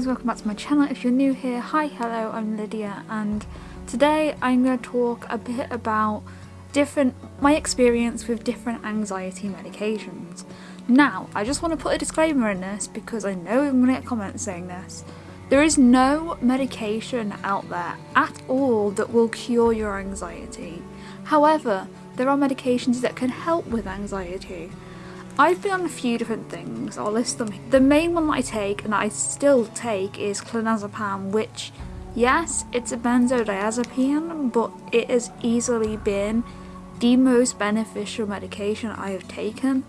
Guys, welcome back to my channel. If you're new here, hi, hello, I'm Lydia and today I'm going to talk a bit about different, my experience with different anxiety medications. Now, I just want to put a disclaimer in this because I know I'm going to get comments saying this. There is no medication out there at all that will cure your anxiety. However, there are medications that can help with anxiety. I've been on a few different things, I'll list them. The main one that I take, and that I still take, is clonazepam, which, yes, it's a benzodiazepine, but it has easily been the most beneficial medication I have taken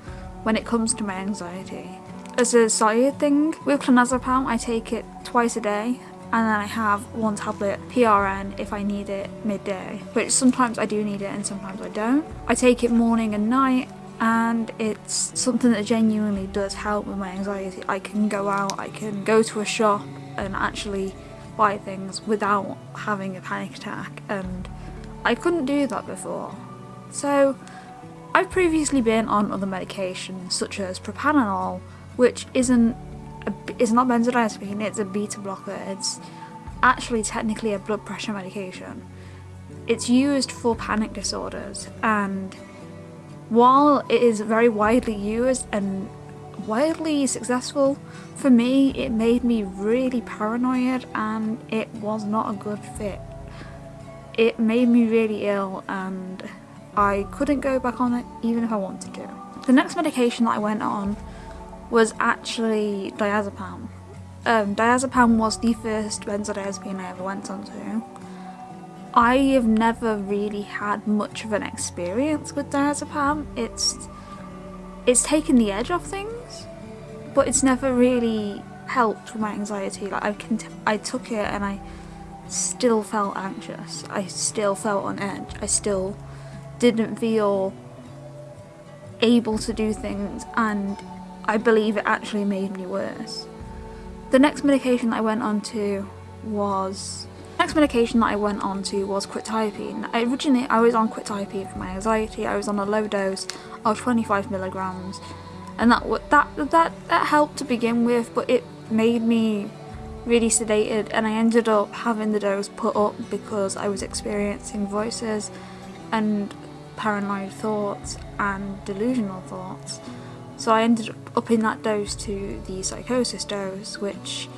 when it comes to my anxiety. As a side thing, with clonazepam, I take it twice a day, and then I have one tablet PRN if I need it midday, which sometimes I do need it and sometimes I don't. I take it morning and night and it's something that genuinely does help with my anxiety. I can go out, I can go to a shop and actually buy things without having a panic attack and I couldn't do that before. So I've previously been on other medications such as propranolol which isn't a, it's not benzodiazepine, it's a beta blocker. It's actually technically a blood pressure medication. It's used for panic disorders and while it is very widely used and wildly successful, for me it made me really paranoid and it was not a good fit. It made me really ill and I couldn't go back on it even if I wanted to. The next medication that I went on was actually diazepam. Um, diazepam was the first benzodiazepine I ever went onto I have never really had much of an experience with diazepam. It's it's taken the edge off things, but it's never really helped with my anxiety. Like I can, I took it and I still felt anxious. I still felt on edge. I still didn't feel able to do things, and I believe it actually made me worse. The next medication I went on to was Next medication that I went on to was quetiapine. Originally I was on quetiapine for my anxiety. I was on a low dose of 25 milligrams, and that that that that helped to begin with, but it made me really sedated, and I ended up having the dose put up because I was experiencing voices and paranoid thoughts and delusional thoughts. So I ended up upping that dose to the psychosis dose, which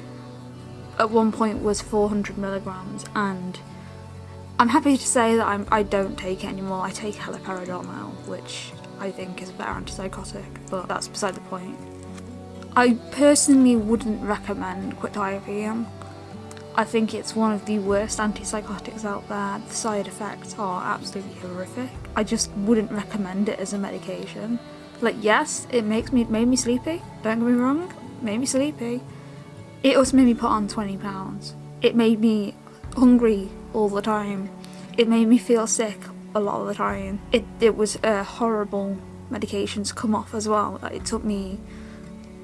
at one point was 400 milligrams and I'm happy to say that I'm, I do not take it anymore. I take haloperidol now, which I think is a better antipsychotic, but that's beside the point. I personally wouldn't recommend quetiapine. I think it's one of the worst antipsychotics out there. The side effects are absolutely horrific. I just wouldn't recommend it as a medication. Like yes, it makes me made me sleepy. Don't get me wrong, made me sleepy. It also made me put on 20 pounds. It made me hungry all the time. It made me feel sick a lot of the time. It, it was a horrible medication to come off as well. It took me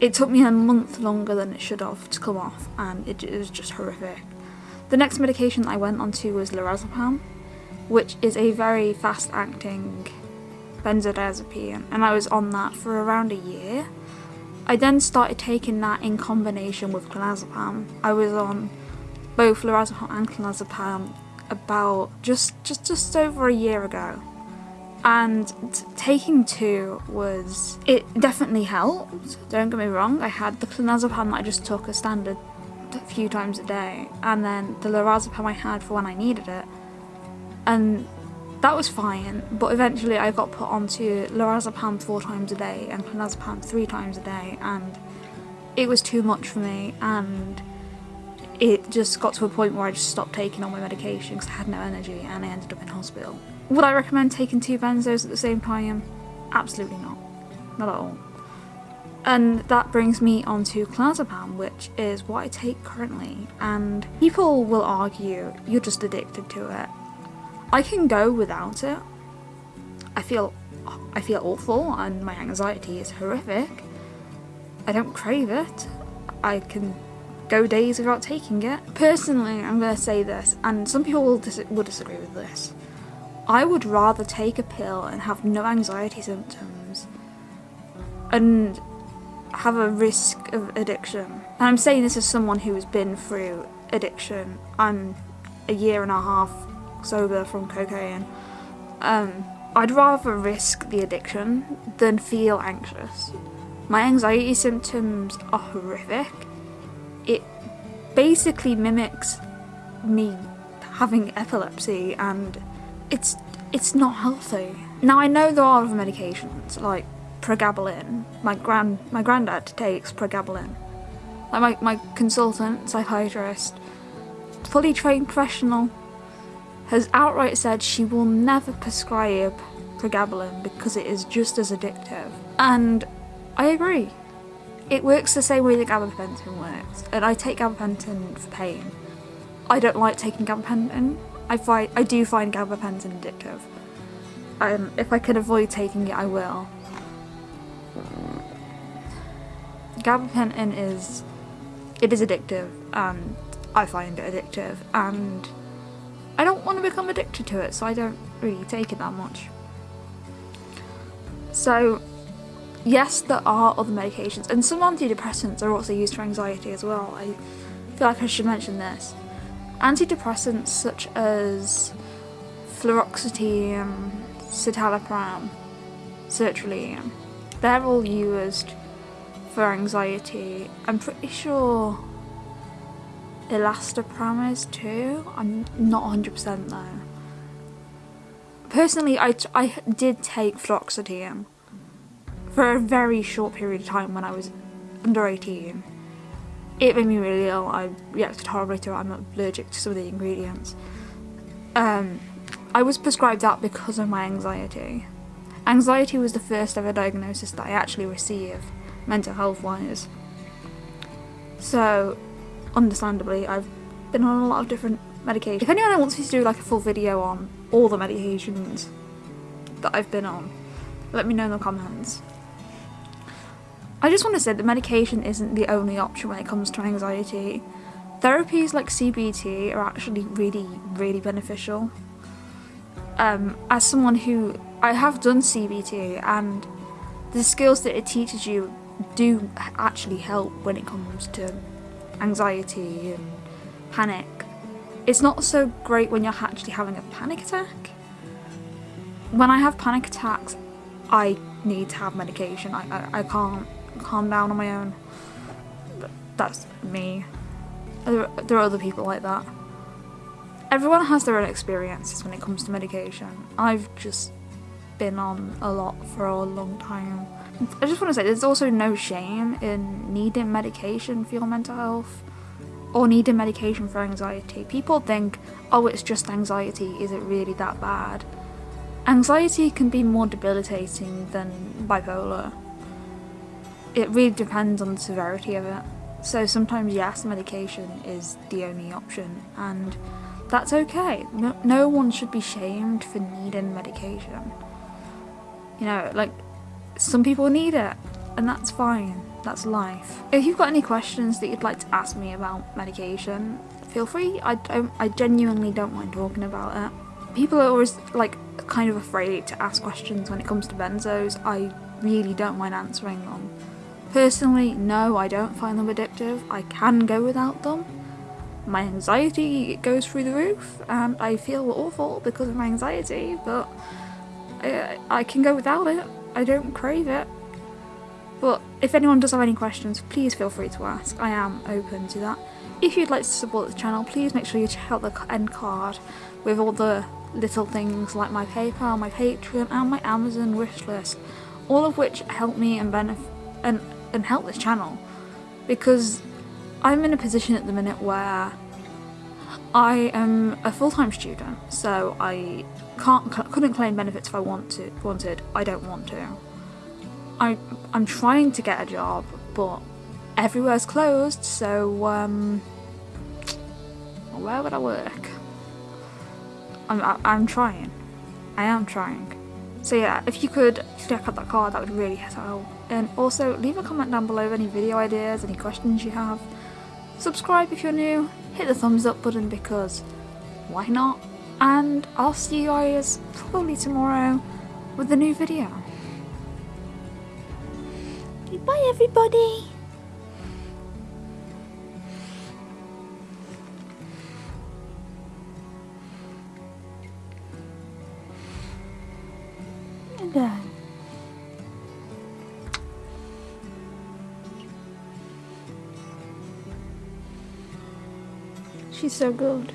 it took me a month longer than it should have to come off and it, it was just horrific. The next medication I went on to was lorazepam, which is a very fast acting benzodiazepine and I was on that for around a year I then started taking that in combination with clonazepam. I was on both lorazepam and clonazepam about just just just over a year ago. And taking two was it definitely helped don't get me wrong. I had the clonazepam that I just took a standard a few times a day and then the lorazepam I had for when I needed it. And that was fine, but eventually I got put onto lorazepam four times a day and clonazepam three times a day, and it was too much for me, and it just got to a point where I just stopped taking all my medication because I had no energy and I ended up in hospital. Would I recommend taking two benzos at the same time? Absolutely not. Not at all. And that brings me on to clonazepam, which is what I take currently, and people will argue you're just addicted to it I can go without it. I feel I feel awful and my anxiety is horrific. I don't crave it. I can go days without taking it. Personally, I'm going to say this, and some people will, dis will disagree with this. I would rather take a pill and have no anxiety symptoms and have a risk of addiction. And I'm saying this as someone who has been through addiction. I'm a year and a half sober from cocaine. Um, I'd rather risk the addiction than feel anxious. My anxiety symptoms are horrific. It basically mimics me having epilepsy and it's it's not healthy. Now I know there are other medications like pregabalin. My grand my granddad takes pregabalin. Like my, my consultant, psychiatrist, fully trained professional has outright said she will never prescribe pregabalin because it is just as addictive. And I agree. It works the same way that gabapentin works, and I take gabapentin for pain. I don't like taking gabapentin. I find I do find gabapentin addictive. Um, if I can avoid taking it, I will. Gabapentin is it is addictive, and I find it addictive, and want to become addicted to it, so I don't really take it that much. So, yes, there are other medications, and some antidepressants are also used for anxiety as well. I feel like I should mention this. Antidepressants such as fluoxetine, citalopram, sertraline, they're all used for anxiety. I'm pretty sure Elastoprams is too. I'm not 100% though. Personally, I, I did take fluoxetine for a very short period of time when I was under 18. It made me really ill. I reacted horribly to it. I'm allergic to some of the ingredients. Um, I was prescribed that because of my anxiety. Anxiety was the first ever diagnosis that I actually received, mental health wise. So understandably, I've been on a lot of different medications. If anyone wants me to do like a full video on all the medications that I've been on, let me know in the comments. I just want to say that medication isn't the only option when it comes to anxiety. Therapies like CBT are actually really, really beneficial. Um, as someone who I have done CBT and the skills that it teaches you do actually help when it comes to anxiety and panic. It's not so great when you're actually having a panic attack. When I have panic attacks, I need to have medication. I, I, I can't calm down on my own. That's me. There, there are other people like that. Everyone has their own experiences when it comes to medication. I've just been on a lot for a long time. I just want to say there's also no shame in needing medication for your mental health or needing medication for anxiety. People think, oh, it's just anxiety, is it really that bad? Anxiety can be more debilitating than bipolar. It really depends on the severity of it. So sometimes, yes, medication is the only option, and that's okay. No, no one should be shamed for needing medication. You know, like, some people need it, and that's fine. That's life. If you've got any questions that you'd like to ask me about medication, feel free. I, don't, I genuinely don't mind talking about it. People are always like kind of afraid to ask questions when it comes to benzos. I really don't mind answering them. Personally, no, I don't find them addictive. I can go without them. My anxiety goes through the roof and I feel awful because of my anxiety, but I, I can go without it. I don't crave it. But if anyone does have any questions, please feel free to ask. I am open to that. If you'd like to support the channel, please make sure you check out the end card with all the little things like my PayPal, my Patreon, and my Amazon wishlist, all of which help me and benefit and, and help this channel because I'm in a position at the minute where I am a full-time student, so I can't couldn't claim benefits if I want to wanted. I don't want to. I, I'm trying to get a job, but everywhere's closed, so, um, where would I work? I'm, I, I'm trying. I am trying. So yeah, if you could check out that card, that would really help. And also, leave a comment down below any video ideas, any questions you have. Subscribe if you're new, hit the thumbs up button because why not? and I'll see you guys probably tomorrow with a new video. Goodbye everybody! Uh, She's so good.